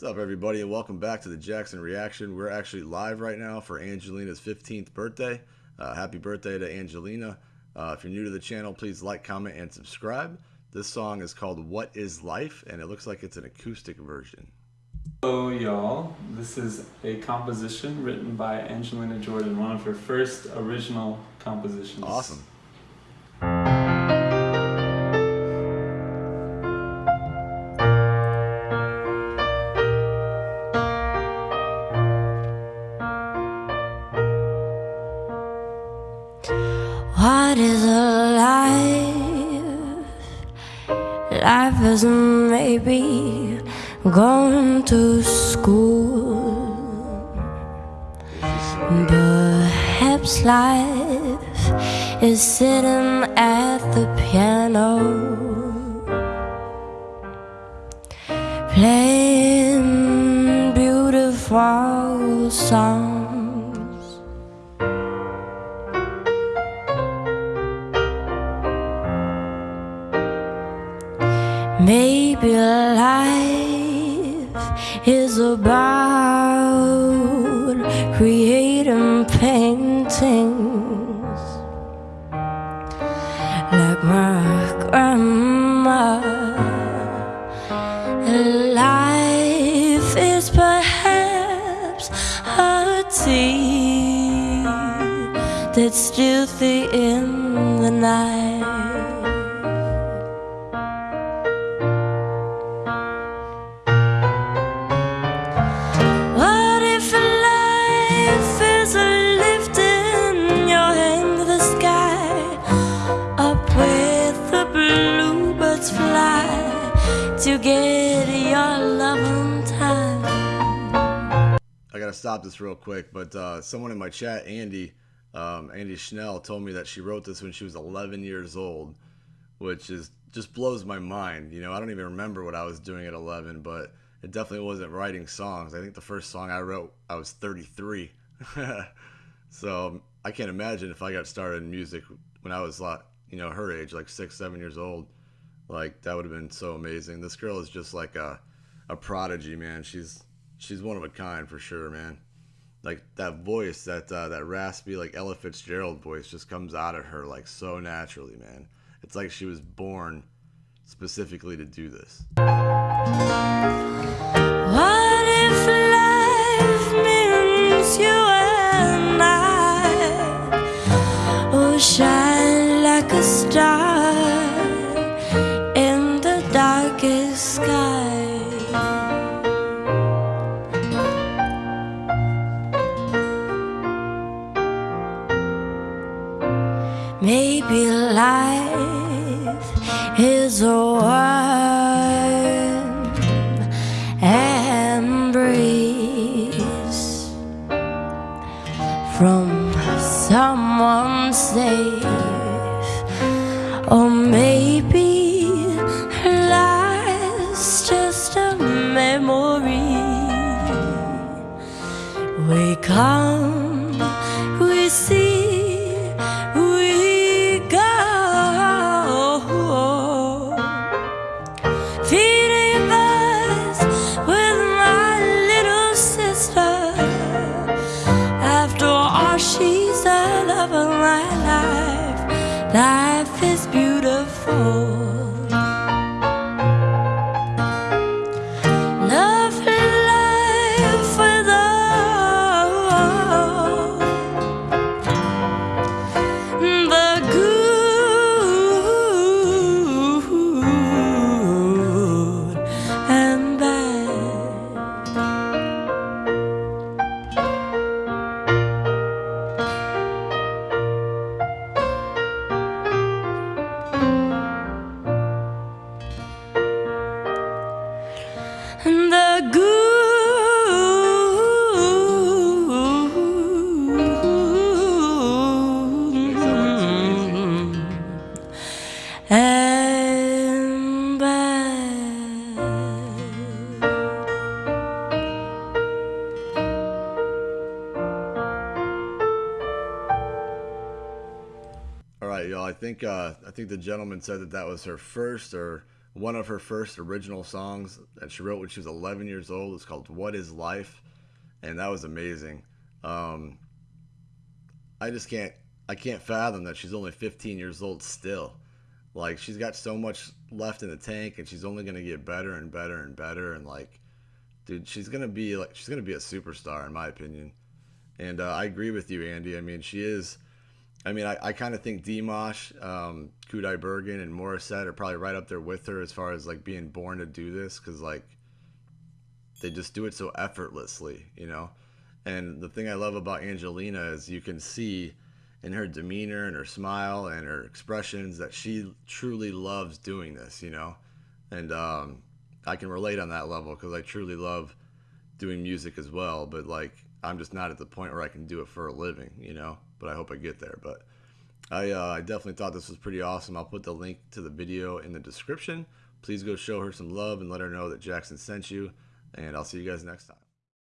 What's up, everybody, and welcome back to the Jackson Reaction. We're actually live right now for Angelina's 15th birthday. Uh, happy birthday to Angelina. Uh, if you're new to the channel, please like, comment, and subscribe. This song is called What is Life, and it looks like it's an acoustic version. Hello, y'all. This is a composition written by Angelina Jordan, one of her first original compositions. Awesome. What is a life? Life is maybe going to school. Perhaps life is sitting at the piano, playing beautiful songs. Maybe life is about creating paintings like my grandma. Life is perhaps a tea that's still the in the night. Bluebirds fly to get your loving time? I gotta stop this real quick, but uh, someone in my chat, Andy, um, Andy Schnell, told me that she wrote this when she was 11 years old, which is just blows my mind. You know, I don't even remember what I was doing at 11, but it definitely wasn't writing songs. I think the first song I wrote, I was 33. so I can't imagine if I got started in music when I was like, you know, her age, like six, seven years old. Like that would have been so amazing. This girl is just like a, a prodigy, man. She's she's one of a kind for sure, man. Like that voice, that uh, that raspy like Ella Fitzgerald voice, just comes out of her like so naturally, man. It's like she was born specifically to do this. What if life means you and I will shine like a star Maybe life is a warm embrace from someone safe, life. Is beautiful. And the good and. All right, y'all. I think uh, I think the gentleman said that that was her first or one of her first original songs that she wrote when she was 11 years old. It's called "What Is Life," and that was amazing. Um, I just can't I can't fathom that she's only 15 years old still. Like she's got so much left in the tank, and she's only gonna get better and better and better. And like, dude, she's gonna be like she's gonna be a superstar in my opinion. And uh, I agree with you, Andy. I mean, she is. I mean, I, I kind of think Dimash, um, Kudaibergen, and Morissette are probably right up there with her as far as like being born to do this because like they just do it so effortlessly, you know. And the thing I love about Angelina is you can see in her demeanor and her smile and her expressions that she truly loves doing this, you know. And um, I can relate on that level because I truly love doing music as well. But like, I'm just not at the point where I can do it for a living, you know. But I hope I get there. But I, uh, I definitely thought this was pretty awesome. I'll put the link to the video in the description. Please go show her some love and let her know that Jackson sent you. And I'll see you guys next time.